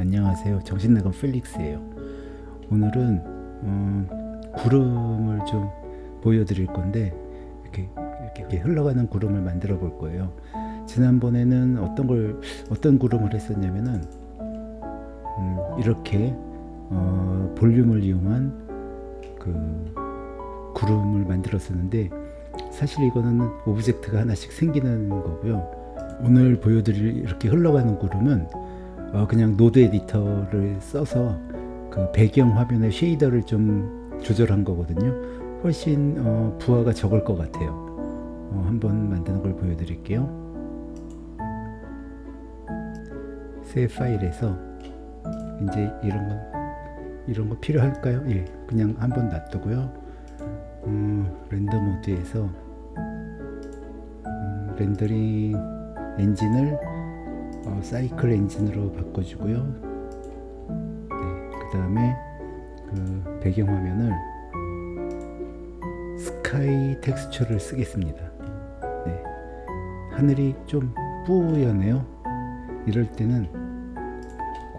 안녕하세요. 정신나간 필릭스예요. 오늘은 어, 구름을 좀 보여드릴 건데 이렇게, 이렇게 흘러가는 구름을 만들어 볼 거예요. 지난번에는 어떤 걸 어떤 구름을 했었냐면은 음, 이렇게 어, 볼륨을 이용한 그 구름을 만들었었는데 사실 이거는 object가 하나씩 생기는 거고요. 오늘 보여드릴 이렇게 흘러가는 구름은 어, 그냥 node editor를 써서 그 배경 화면의 shader를 좀 조절한 거거든요 훨씬 어, 부하가 적을 것 같아요 어, 한번 만드는 걸 보여드릴게요 새 파일에서 이제 이런 거 이런 거 필요할까요? 예, 그냥 한번 놔두고요. 음, render mode에서 음, 렌더링 엔진을 어, 사이클 엔진으로 바꿔주고요. 네, 그 다음에 그 배경화면을 스카이 텍스처를 쓰겠습니다. 네, 하늘이 좀 뿌연해요. 이럴 때는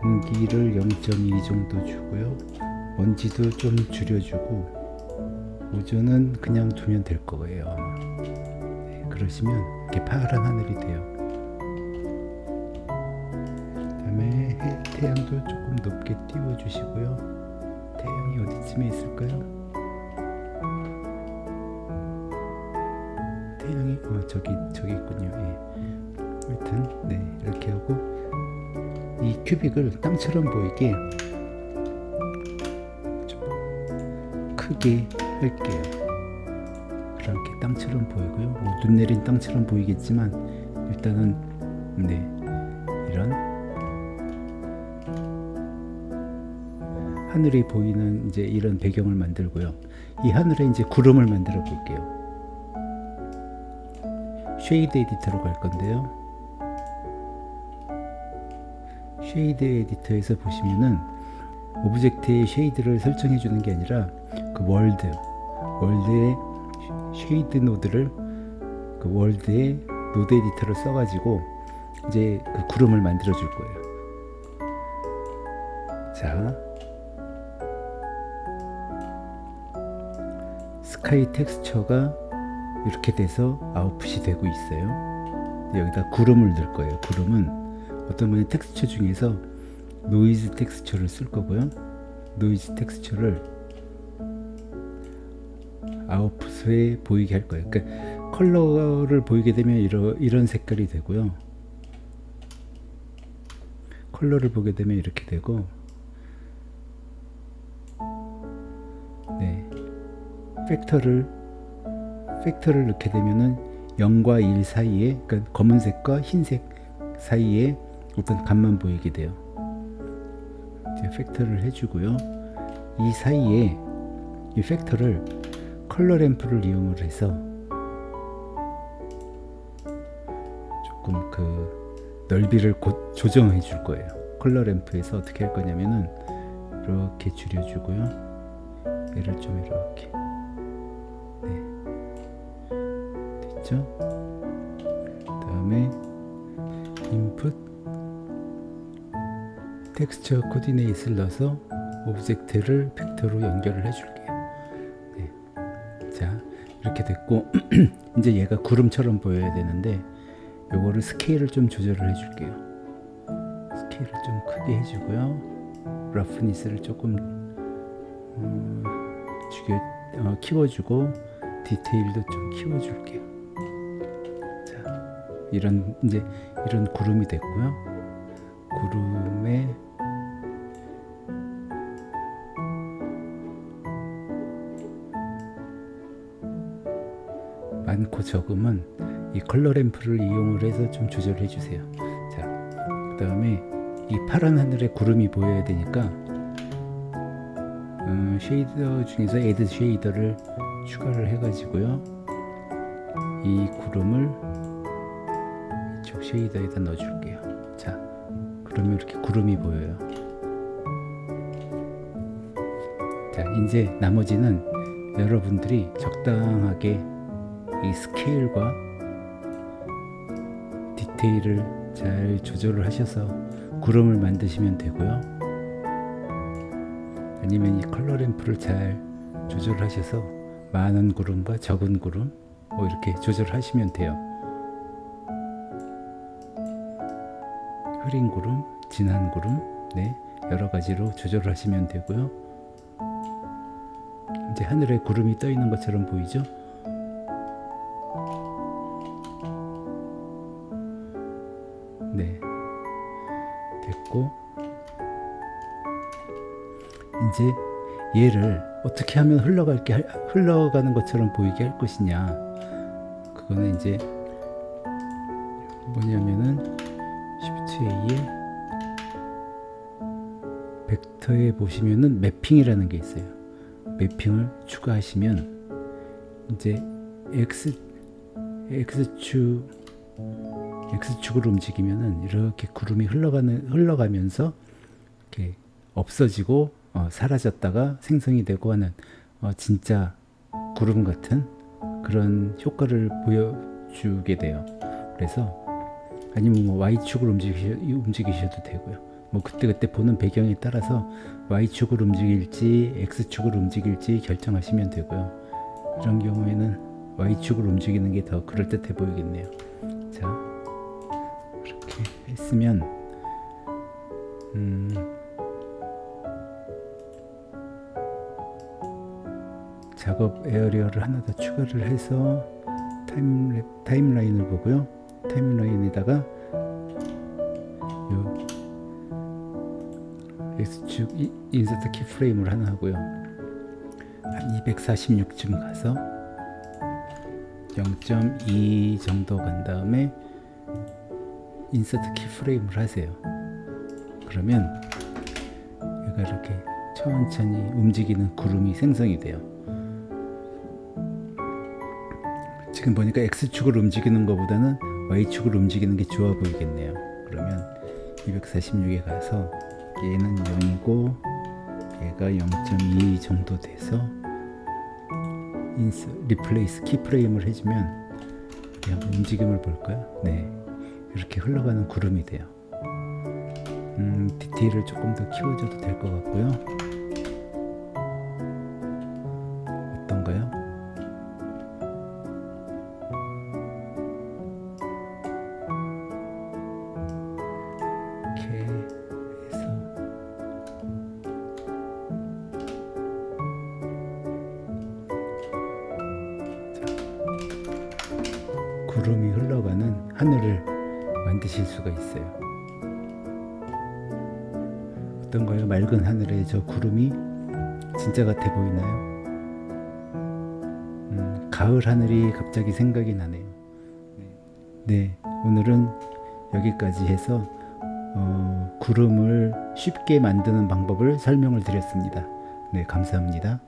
공기를 0.2 정도 주고요. 먼지도 좀 줄여주고 오전은 그냥 두면 될 거예요. 네, 그러시면 이렇게 파란 하늘이 돼요. 태양도 조금 높게 띄워주시고요. 태양이 어디쯤에 있을까요? 태양이 어, 저기 저기 있군요. 예. 하여튼 네 이렇게 하고 이 큐빅을 땅처럼 보이게 좀 크게 할게요. 그렇게 땅처럼 보이고요. 뭐 눈 내린 땅처럼 보이겠지만 일단은 네 하늘이 보이는 이제 이런 배경을 만들고요. 이 하늘에 이제 구름을 만들어 볼게요. shader editor로 갈 건데요. 쉐이드 에디터에서 보시면은 object의 shader를 설정해 주는 게 아니라 그 world world의 shader node를 그 world의 node editor를 써 가지고 이제 그 구름을 만들어 줄 거예요 자 스카이 텍스처가 이렇게 돼서 아웃풋이 되고 있어요 여기다 구름을 넣을 거예요 구름은 어떤 분이 텍스처 중에서 noise texture를 쓸 거고요. noise texture를 아웃풋에 보이게 할 거예요. 그러니까 컬러를 보이게 되면 이러, 이런 색깔이 되고요. 컬러를 보게 되면 이렇게 되고 factor를 factor를 넣게 되면은 0과 1 사이에 그러니까 검은색과 흰색 사이에 어떤 값만 보이게 돼요. 이제 팩터를 해주고요. 이 사이에 이 팩터를 컬러 램프를 이용을 해서 조금 그 넓이를 곧 조정해 줄 거예요. 컬러 램프에서 어떻게 할 거냐면은 이렇게 줄여주고요. 얘를 좀 이렇게 네 됐죠? 그 다음에 input texture coordinate를 넣어서 object를 벡터로 연결을 해줄게요. 네. 자 이렇게 됐고 이제 얘가 구름처럼 보여야 되는데 요거를 스케일을 좀 조절을 해줄게요. 스케일을 좀 크게 해주고요. roughness를 조금 음, 죽여, 어, 키워주고 디테일도 좀 키워줄게요. 자 이런 이제 이런 구름이 됐고요. 구름에 많고 적음은 이 컬러 램프를 이용을 해서 좀 조절해 주세요 자 그 다음에 이 파란 하늘에 구름이 보여야 되니까 음, shader 중에서 add shader를 추가를 해 가지고요 이 구름을 쉐이더에다 넣어 줄게요 자 그러면 이렇게 구름이 보여요 자 이제 나머지는 여러분들이 적당하게 이 스케일과 디테일을 잘 조절을 하셔서 구름을 만드시면 되고요. 아니면 이 컬러 램프를 잘 조절하셔서 많은 구름과 적은 구름 뭐 이렇게 조절하시면 돼요. 흐린 구름, 진한 구름, 네 여러 가지로 조절하시면 되고요. 이제 하늘에 구름이 떠 있는 것처럼 보이죠? 네 됐고 이제 얘를 어떻게 하면 흘러갈게 할- 흘러가는 것처럼 보이게 할 것이냐 그거는 이제 뭐냐면 A에 벡터에 보시면은 매핑이라는 게 있어요. 매핑을 추가하시면 이제 x x축 x축으로 움직이면은 이렇게 구름이 흘러가는 흘러가면서 이렇게 없어지고 어, 사라졌다가 생성이 되고 하는 어, 진짜 구름 같은 그런 효과를 보여주게 돼요. 그래서 아니면 뭐 y축으로 움직이셔, 움직이셔도 되고요. 뭐 그때그때 보는 배경에 따라서 y축으로 움직일지 x축으로 움직일지 결정하시면 되고요. 이런 경우에는 y축으로 움직이는 게 더 그럴듯해 보이겠네요. 자, 이렇게 했으면 음, 작업 area를 하나 더 추가를 해서 타임 타임라인을 보고요. 타임라인에다가 요 X축 이- insert keyframe을 하나 하고요. 한 246쯤 가서 0.2 정도 간 다음에 인서트 키프레임을 하세요. 그러면 얘가 이렇게 천천히 움직이는 구름이 생성이 돼요. 지금 보니까 X축으로 움직이는 것보다는 Y축으로 움직이는 게 좋아 보이겠네요. 그러면 246에 가서 얘는 0이고 얘가 0.2 정도 돼서 인스 replace keyframe을 해주면 이렇게 한번 움직임을 볼까요? 네, 이렇게 흘러가는 구름이 돼요. 음, 디테일을 조금 더 키워줘도 될 것 같고요. 이렇게 해서 구름이 흘러가는 하늘을 만드실 수가 있어요. 어떤가요? 맑은 하늘에 저 구름이 진짜 같아 보이나요? 음, 가을 하늘이 갑자기 생각이 나네요. 네, 오늘은 여기까지 해서 어, 구름을 쉽게 만드는 방법을 설명을 드렸습니다. 네, 감사합니다.